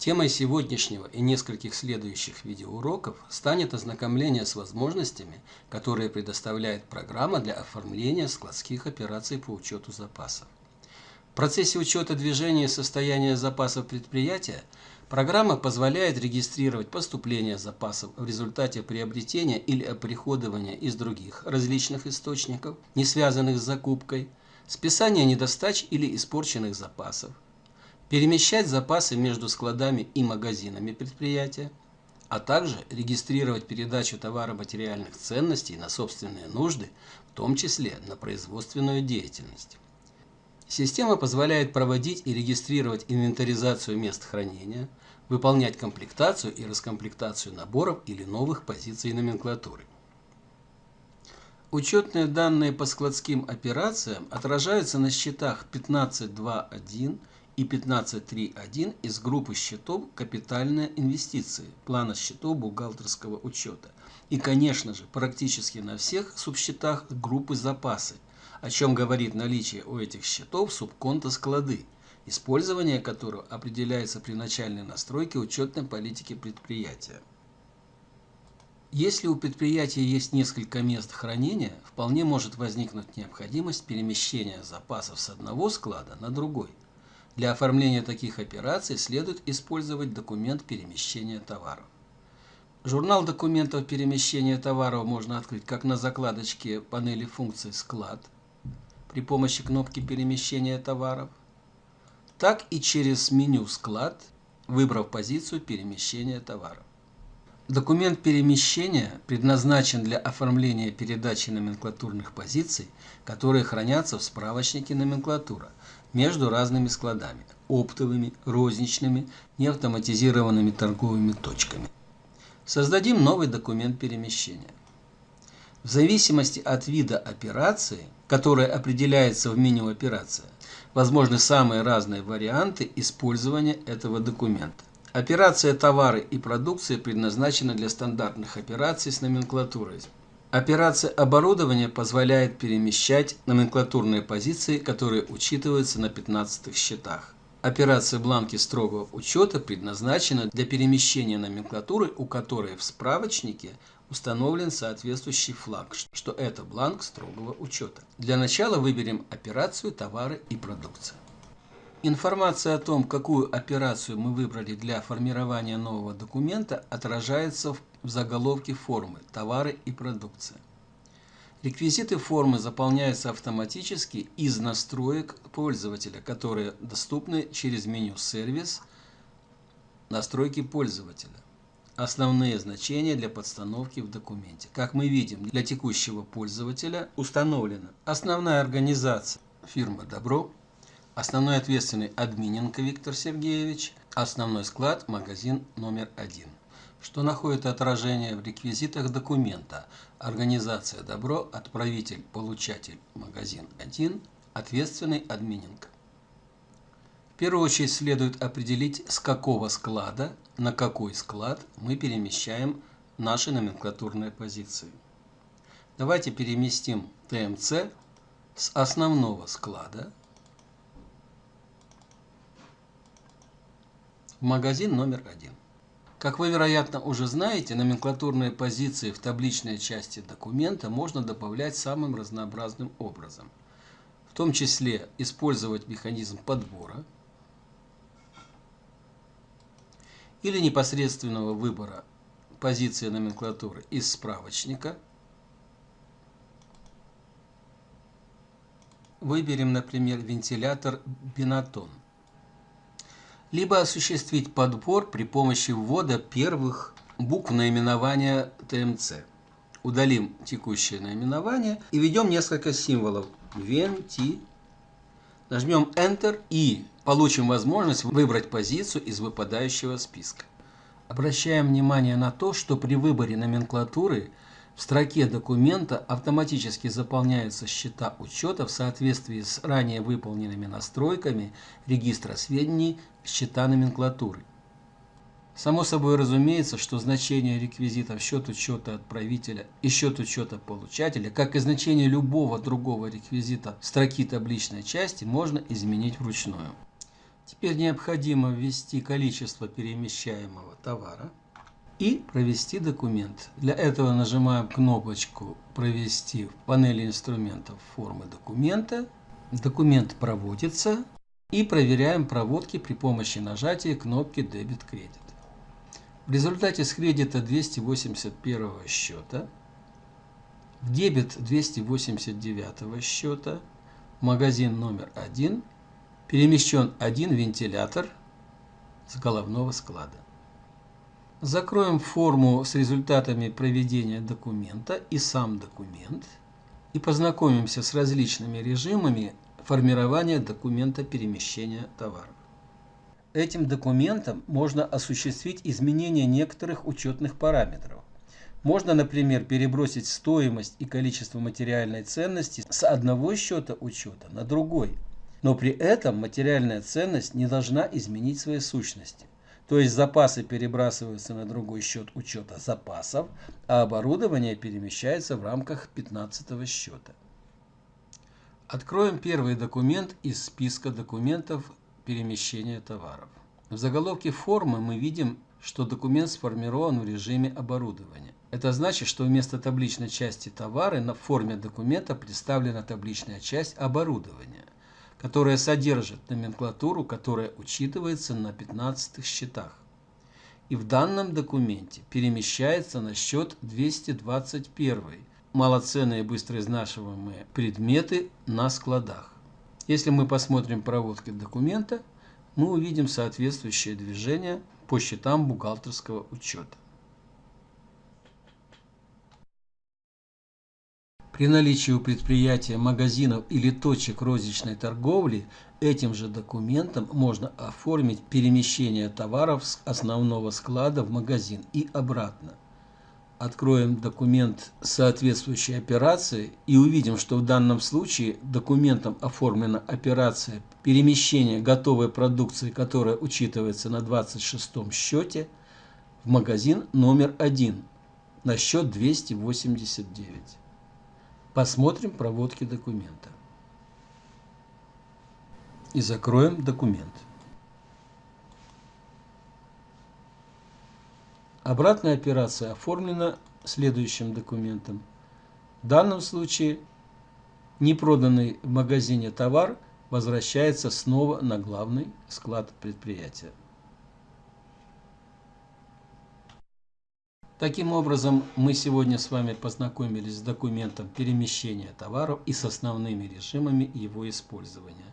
Темой сегодняшнего и нескольких следующих видеоуроков станет ознакомление с возможностями, которые предоставляет программа для оформления складских операций по учету запасов. В процессе учета движения и состояния запасов предприятия программа позволяет регистрировать поступление запасов в результате приобретения или оприходования из других различных источников, не связанных с закупкой, списание недостач или испорченных запасов, перемещать запасы между складами и магазинами предприятия, а также регистрировать передачу товаро-материальных ценностей на собственные нужды, в том числе на производственную деятельность. Система позволяет проводить и регистрировать инвентаризацию мест хранения, выполнять комплектацию и раскомплектацию наборов или новых позиций номенклатуры. Учетные данные по складским операциям отражаются на счетах 15.2.1 и 15.3.1 из группы счетов «Капитальные инвестиции» плана счетов бухгалтерского учета и, конечно же, практически на всех субсчетах группы «Запасы», о чем говорит наличие у этих счетов субконта «Склады», использование которого определяется при начальной настройке учетной политики предприятия. Если у предприятия есть несколько мест хранения, вполне может возникнуть необходимость перемещения запасов с одного склада на другой – для оформления таких операций следует использовать документ перемещения товаров. Журнал документов перемещения товаров можно открыть как на закладочке панели функций «Склад» при помощи кнопки перемещения товаров, так и через меню «Склад», выбрав позицию перемещения товаров. Документ перемещения предназначен для оформления передачи номенклатурных позиций, которые хранятся в справочнике номенклатура между разными складами – оптовыми, розничными, неавтоматизированными торговыми точками. Создадим новый документ перемещения. В зависимости от вида операции, которая определяется в меню «Операция», возможны самые разные варианты использования этого документа. Операция товары и продукция предназначена для стандартных операций с номенклатурой. Операция оборудования позволяет перемещать номенклатурные позиции, которые учитываются на 15 счетах. Операция бланки строгого учета предназначена для перемещения номенклатуры, у которой в справочнике установлен соответствующий флаг, что это бланк строгого учета. Для начала выберем операцию товары и продукция. Информация о том, какую операцию мы выбрали для формирования нового документа, отражается в заголовке формы «Товары и продукция». Реквизиты формы заполняются автоматически из настроек пользователя, которые доступны через меню «Сервис», «Настройки пользователя». Основные значения для подстановки в документе. Как мы видим, для текущего пользователя установлена основная организация фирма «Добро», Основной ответственный Админенко Виктор Сергеевич. Основной склад магазин номер один. Что находит отражение в реквизитах документа. Организация Добро, отправитель, получатель, магазин 1, ответственный Админенко. В первую очередь следует определить, с какого склада на какой склад мы перемещаем наши номенклатурные позиции. Давайте переместим ТМЦ с основного склада магазин номер один. Как вы, вероятно, уже знаете, номенклатурные позиции в табличной части документа можно добавлять самым разнообразным образом. В том числе использовать механизм подбора или непосредственного выбора позиции номенклатуры из справочника. Выберем, например, вентилятор Бинатон либо осуществить подбор при помощи ввода первых букв наименования ТМЦ. Удалим текущее наименование и введем несколько символов VNT. Нажмем Enter и получим возможность выбрать позицию из выпадающего списка. Обращаем внимание на то, что при выборе номенклатуры в строке документа автоматически заполняются счета учета в соответствии с ранее выполненными настройками регистра сведений счета номенклатуры. Само собой разумеется, что значение реквизитов счет учета отправителя и счет учета получателя, как и значение любого другого реквизита строки табличной части, можно изменить вручную. Теперь необходимо ввести количество перемещаемого товара и провести документ. Для этого нажимаем кнопочку «Провести» в панели инструментов формы документа. Документ проводится и проверяем проводки при помощи нажатия кнопки «Дебет-кредит». В результате с кредита 281 счета в дебет 289 счета магазин номер 1 перемещен один вентилятор с головного склада. Закроем форму с результатами проведения документа и сам документ и познакомимся с различными режимами формирования документа перемещения товаров. Этим документом можно осуществить изменение некоторых учетных параметров. Можно, например, перебросить стоимость и количество материальной ценности с одного счета учета на другой. Но при этом материальная ценность не должна изменить своей сущности. То есть запасы перебрасываются на другой счет учета запасов, а оборудование перемещается в рамках 15 счета. Откроем первый документ из списка документов перемещения товаров. В заголовке формы мы видим, что документ сформирован в режиме оборудования. Это значит, что вместо табличной части товары на форме документа представлена табличная часть оборудования – которая содержит номенклатуру, которая учитывается на 15 счетах. И в данном документе перемещается на счет 221 малоценные быстро изнашиваемые предметы на складах. Если мы посмотрим проводки документа, мы увидим соответствующее движение по счетам бухгалтерского учета. При наличии у предприятия магазинов или точек розничной торговли этим же документом можно оформить перемещение товаров с основного склада в магазин и обратно. Откроем документ соответствующей операции и увидим, что в данном случае документом оформлена операция перемещения готовой продукции, которая учитывается на 26 счете, в магазин номер 1 на счет 289. Посмотрим проводки документа. И закроем документ. Обратная операция оформлена следующим документом. В данном случае непроданный в магазине товар возвращается снова на главный склад предприятия. Таким образом, мы сегодня с вами познакомились с документом перемещения товаров и с основными режимами его использования.